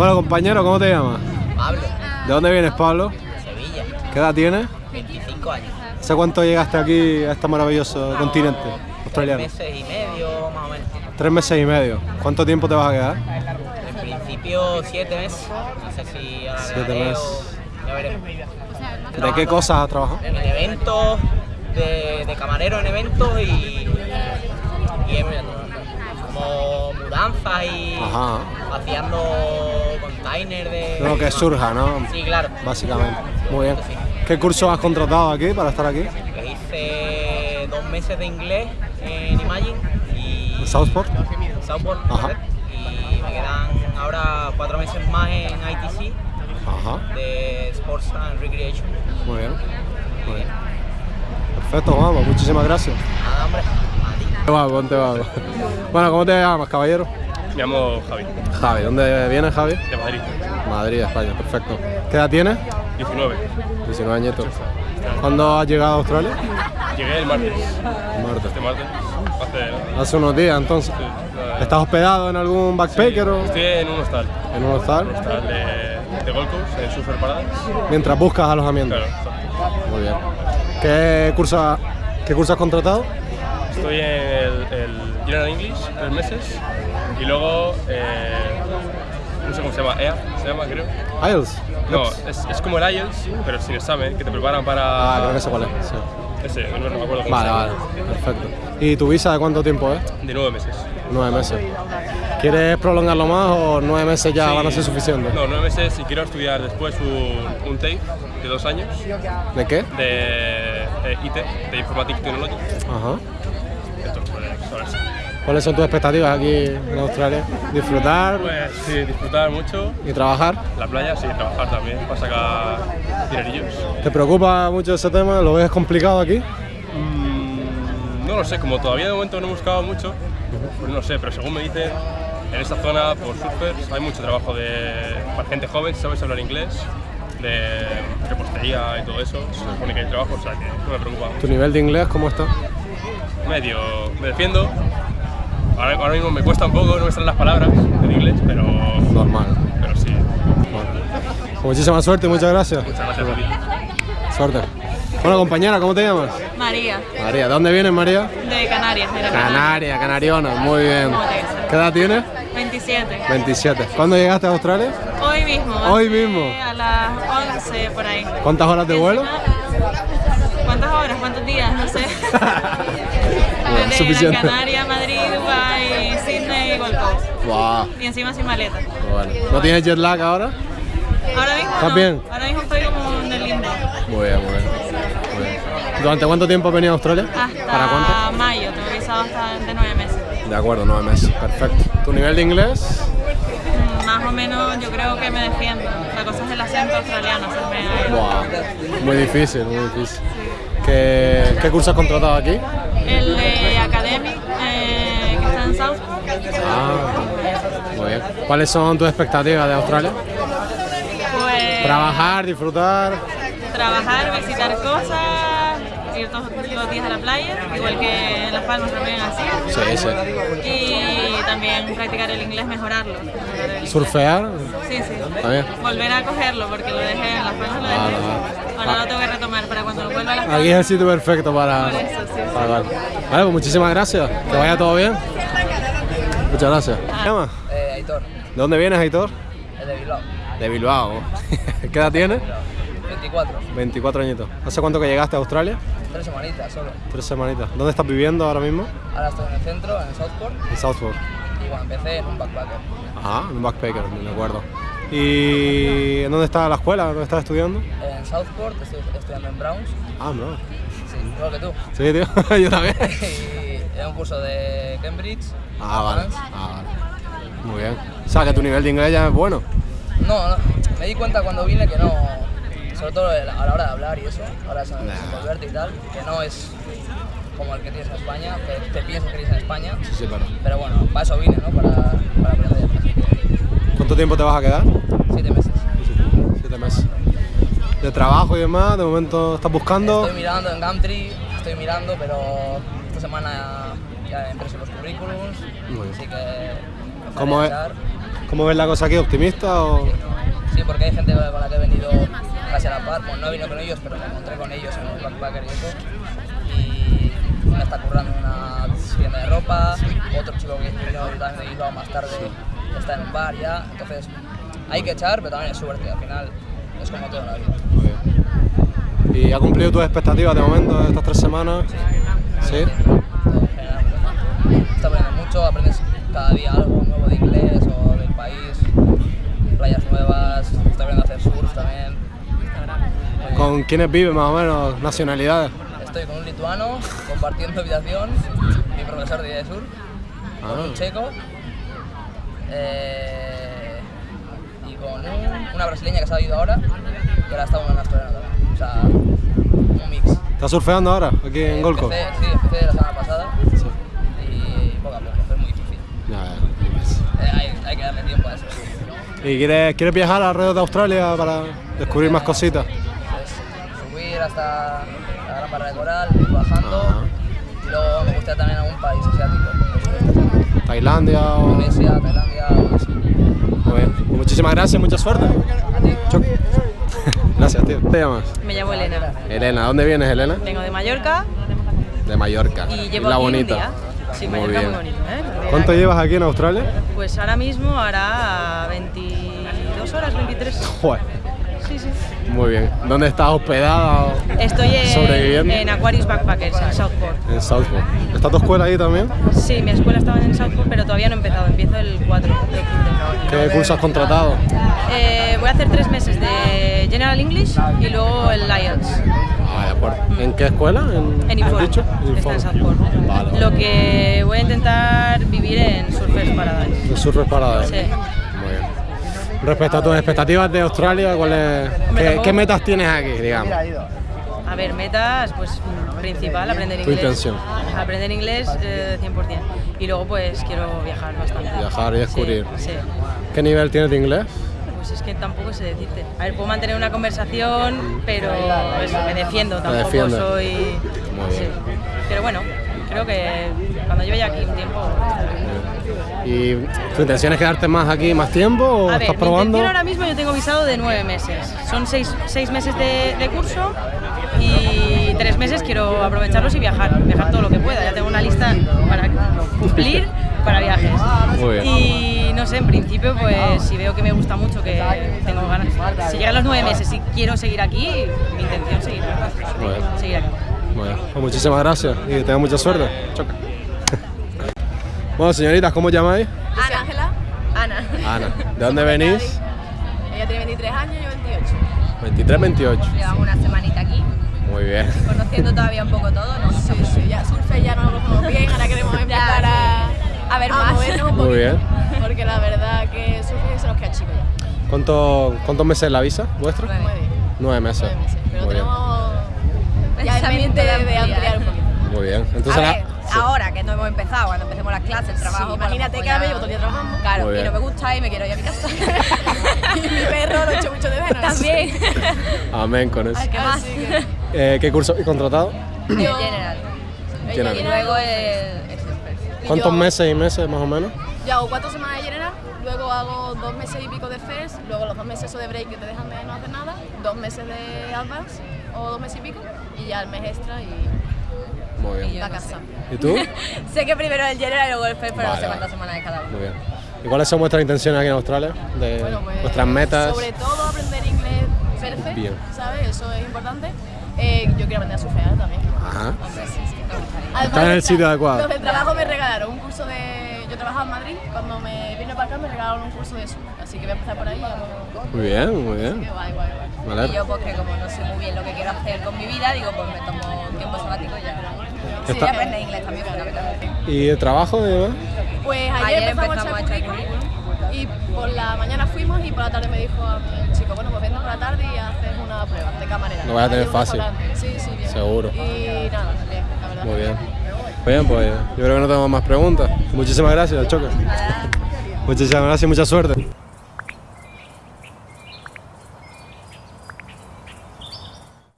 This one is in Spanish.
Bueno, compañero, ¿cómo te llamas? Pablo, ¿De dónde vienes, Pablo? Sevilla, ¿Qué edad tienes? 25 años. ¿Hace cuánto llegaste aquí a este maravilloso continente Tres australiano? meses y medio, más o menos. Tres meses y medio. ¿Cuánto tiempo te vas a quedar? En principio, siete meses. No sé si ahora Siete meses. o- Ya veremos. ¿De qué cosas has trabajado? En eventos, de, de camarero en eventos y, y en, como mudanzas y Ajá. vaciando containers de... Lo que surja, ¿no? Sí, claro. Básicamente. Muy bien. ¿Qué curso has contratado aquí para estar aquí? Que hice dos meses de inglés en Imagine y... ¿En Southport? Southport, Ajá. Y me quedan ahora cuatro meses más en ITC Ajá. de Sports and Recreation. Muy bien. Muy bien. Perfecto, vamos. Muchísimas gracias. Nada, hombre. Vamos, ponte vamos. Bueno, ¿cómo te llamas, caballero? Me llamo Javi, Javi. ¿Dónde vienes, Javi? de Madrid, Madrid, España. Perfecto. ¿Qué edad tienes? 19. 19 añitos. ¿Cuándo has llegado a Australia? Llegué el martes, Martes. este martes, hace... Hace unos días, entonces. sí, ¿Estás hospedado en algún backpacker o Estoy en un hostal, en un hostal? hostal de, de Gold Coast, en Surfer Paradise. Mientras buscas alojamiento. Claro, exacto. Muy bien. ¿Qué curso, qué curso has contratado? Estoy en el, el General English, tres meses, y luego, eh, no sé cómo se llama, EA, se llama creo. IELTS. No, es, es como el IELTS, pero sin examen, que te preparan para... Ah, creo que sé cuál es. sí. Ese, no, no me acuerdo cómo Vale, se llama. vale. Perfecto. ¿Y tu visa de cuánto tiempo es? De nueve meses. Nueve meses. ¿Quieres prolongarlo más o nueve meses ya Sí. van a ser suficientes? No, nueve meses y quiero estudiar después un, un TAFE de dos años ¿De qué? de eh, IT, de Informatic Technology. Ajá. Entonces, pues, sobre eso. ¿Cuáles son tus expectativas aquí en Australia? ¿Disfrutar Pues sí, disfrutar mucho, y trabajar? la playa, sí, trabajar también, para sacar dinerillos. ¿Te preocupa mucho ese tema? ¿Lo ves complicado aquí? Mm, no lo sé, como todavía de momento no he buscado mucho, pues no sé, pero según me dicen, en esta zona por surfers hay mucho trabajo de, para gente joven, si sabes hablar inglés, de repostería y todo eso, se supone que hay trabajo, o sea que no me preocupa mucho. ¿Tu nivel de inglés cómo está? medio me defiendo. Ahora, ahora mismo me cuesta un poco, no me salen las palabras en inglés, pero, Normal. pero sí. Bueno. Muchísima suerte y muchas gracias. Muchas gracias a ti. Suerte. Bueno, compañera, ¿cómo te llamas? María, María. ¿De dónde vienes, María? de Canarias. de la Canaria, Canariona. Muy bien. ¿Cómo te llamas? ¿Qué edad tienes? 27. 27. ¿Cuándo llegaste a Australia? Hoy mismo. Hoy mismo. A las 11 por ahí. ¿Cuántas horas de vuelo? ¿Cuántas horas? ¿Cuántos días? No sé. Desde suficiente. Gran Canaria, Madrid, Dubai, Sydney y Gold Coast. Wow. Y encima sin maleta. Bueno. ¿No tienes jet lag ahora? Ahora mismo ¿Estás no. bien? Ahora mismo estoy como en el limbo. Muy bien, muy bien. Muy bien. ¿Durante cuánto tiempo has venido a Australia? Hasta ¿Para cuánto? mayo. Tengo visado hasta de nueve meses. De acuerdo, nueve meses. Perfecto. ¿Tu nivel de inglés? Mm, Más o menos yo creo que me defiendo. La cosa es el acento australiano. hacerme. Wow. Muy difícil, muy difícil. ¿Qué, qué curso has contratado aquí? El de Academic, eh, que está en Southport. Ah, muy bien. ¿Cuáles son tus expectativas de Australia? Pues Trabajar, disfrutar. trabajar, visitar cosas, ir todos los días a la playa, igual que en Las Palmas también así. Sí, sí. Y también practicar el inglés, mejorarlo. mejorar el- Surfear. Sí, sí. También. Volver a cogerlo porque lo dejé en Las Palmas, lo dejé. Vale. Ahora lo tengo que retomar para cuando vuelva a Las Palmas. Aquí es el sitio perfecto para. Por eso, sí, sí. para hablar. Vale, pues muchísimas gracias. Que vaya todo bien. Muchas gracias. ¿Qué te llamas? Eh, Aitor, ¿De dónde vienes, Aitor? de Bilbao, De Bilbao. ¿Qué edad tienes? 24, 24 añitos. ¿Hace cuánto que llegaste a Australia? tres semanitas solo. Tres semanitas. ¿Dónde estás viviendo ahora mismo? Ahora estoy en el centro, en Southport, En Southport. y bueno, empecé en un backpacker. Ah, en un backpacker, me acuerdo. ¿Y en dónde está la escuela? ¿Dónde estás estudiando? En Southport estoy estudiando en Browns, Ah, no. sí, igual que tú. Sí, tío. Yo también. Y es un curso de Cambridge. Ah, vale. Ah, vale. Muy bien. O sea, que tu nivel de inglés ya es bueno. No, no, me di cuenta cuando vine que no, sobre todo a la hora de hablar y eso, ahora es Nah. y tal, que no es como el que tienes en España, que te piensas que tienes en España, Sí, sí, pero. pero bueno, para eso vine, ¿no? Para, para aprender. ¿Cuánto tiempo te vas a quedar? Siete meses. Siete meses. ¿De trabajo y demás? ¿De momento estás buscando? Estoy mirando en Gumtree, estoy mirando, pero esta semana ya he impreso los currículums, Muy bien. así que... ¿Cómo es. ¿Cómo ves la cosa aquí? ¿Optimista o...? Sí, porque hay gente con la que he venido casi a la par, pues no venido con ellos, pero me encontré con ellos en el backpacker y eso. Y una está currando en una tienda de ropa, otro chico que vino también de Bilbao más tarde está en un bar ya, entonces hay que echar, pero también es suerte, al final es como todo en la vida. Muy bien. ¿Y ha cumplido tus expectativas de momento estas tres semanas? ¿Sí? Todo genial. Está aprendiendo mucho, aprendes cada día algo nuevo de inglés o del país, playas nuevas, estoy aprendiendo a hacer surf también. ¿Con quiénes vives más o menos? ¿Nacionalidades? Estoy con un lituano compartiendo habitación, mi profesor de surf, con Ah. un checo eh, y con un- una brasileña que se ha ido ahora y ahora está una australiana también. O sea, un mix. ¿Estás surfeando ahora aquí en Golco? Empecé, sí, empecé la semana pasada y poco a poco, es muy difícil. Eh, hay, hay que darle tiempo a eso. ¿Y quieres, quieres viajar alrededor de Australia para descubrir más cositas? Hasta la gran barra de coral, bajando Ajá. y luego me gustaría también algún país asiático. ¿Tailandia o...? Indonesia, Tailandia, algo así. Muy bien. Pues muchísimas gracias, mucha suerte. A ti. Choc. Gracias, tío. ¿Te llamas? Me llamo Elena. Elena, ¿dónde vienes, Elena? Vengo de Mallorca De Mallorca. y llevo la aquí bonita. un día. Sí, Muy Mallorca bien. muy bonito, ¿eh? ¿Cuánto llevas aquí en Australia? Pues ahora mismo hará 22 horas, 23. Joder. Sí, sí. Muy bien. ¿Dónde estás hospedada? Estoy en, en Aquarius Backpackers, en Southport. En Southport. ¿Está tu escuela ahí también? Sí, mi escuela estaba en Southport, pero todavía no he empezado. Empiezo el 4 de. ¿Qué curso has contratado? Eh, voy a hacer tres meses de General English y luego el IELTS. Ah, de acuerdo. ¿En qué escuela? ¿En, En ¿has Inform. dicho? Está en. Southport. Vale. Lo que voy a intentar vivir en Surfers Paradise. En Surfers Paradise. Sí. Respecto a tus expectativas de Australia, ¿cuáles, Hombre, qué, metas tienes aquí, digamos? A ver, metas, pues principal, aprender Tu inglés. intención. Aprender inglés eh, 100%. Y luego pues quiero viajar bastante. Viajar y descubrir. Sí, sí. ¿Qué nivel tienes de inglés? Pues es que tampoco sé decirte. A ver, puedo mantener una conversación, pero eso, me defiendo, tampoco soy... Muy bien. Sí. Pero bueno, creo que cuando lleve ya aquí un tiempo... ¿Y tu intención es quedarte más aquí más tiempo o A estás mi probando? intención ahora mismo yo tengo visado de nueve meses. Son seis, seis meses de, de curso y tres meses quiero aprovecharlos y viajar, viajar todo lo que pueda. Ya tengo una lista para cumplir para viajes. Muy bien. Y no sé, en principio, pues si veo que me gusta mucho, que tengo ganas, si llegan los nueve meses y quiero seguir aquí, mi intención es seguir, seguir aquí. Bien. Pues muchísimas gracias y que tengas mucha suerte. Choca. bueno, señoritas, ¿cómo llamáis? Soy Ángela. Ana. Ana. ¿De dónde venís? Ella tiene 23 años y yo 28. 23, 28. Llevamos una semanita aquí, Muy bien. conociendo todavía un poco todo, ¿no? Sí, sí, ya surfe ya no lo conocemos bien, ahora queremos empezar a, a ver más. movernos un Muy bien. Porque la verdad que surfe se nos queda chico ya. ¿Cuánto, ¿Cuántos meses es la visa vuestra? Nueve. Nueve meses. Nueve meses. Pero Muy tenemos en mente de, de ampliar un poquito. Muy bien. Entonces, a ver, ahora que no hemos empezado, cuando empecemos las clases, el trabajo, Sí, imagínate pues que ahora me llevo todo el día trabajando. Claro, y no me gusta y me quiero ir a mi casa. y mi perro lo echo mucho de menos. También. Amén con eso. ¿Qué más? Que Eh, ¿Qué curso habéis contratado? El general. General. Y luego el, ¿Cuántos yo- meses y meses más o menos? Yo hago cuatro semanas de general, luego hago dos meses y pico de FES, luego los dos meses eso de break que te dejan de no hacer nada, dos meses de advance o dos meses y pico, y ya el mes extra y Muy bien. yo la no casa. ¿Y tú? sé que primero el general y luego el FES, pero no Vale, sé vale. cuántas semanas de cada uno. Muy bien. ¿Y cuáles son vuestras intenciones aquí en Australia? De Bueno, pues, vuestras metas. Sobre todo aprender inglés perfecto, Bien. ¿sabes? Eso es importante. Eh, yo quiero aprender a surfear también. Ajá. Sí, sí. Además, Estás en el sitio adecuado. Los del trabajo me regalaron un curso de... Yo trabajaba en Madrid, cuando me vine para acá me regalaron un curso de surf, así que voy a empezar por ahí. y vamos- Muy bien, muy Que bien. guay, guay, guay. Y yo, pues que como no sé muy bien lo que quiero hacer con mi vida, digo, pues me tomo un tiempo sabático y ya. Sí, Está- y aprender inglés también, fundamentalmente. ¿Y el trabajo y demás? Pues ayer, Ayer empezamos, empezamos a echar currículum y por la mañana fuimos y por la tarde me dijo a mí el chico, bueno, pues vente por la tarde y haces una prueba de camarera. Lo vas a tener fácil. Sí, sí, bien. Seguro. Y nada, bien, la verdad. Muy bien. Bien, pues yo creo que no tenemos más preguntas. Muchísimas gracias, Choque. Muchísimas gracias y mucha suerte.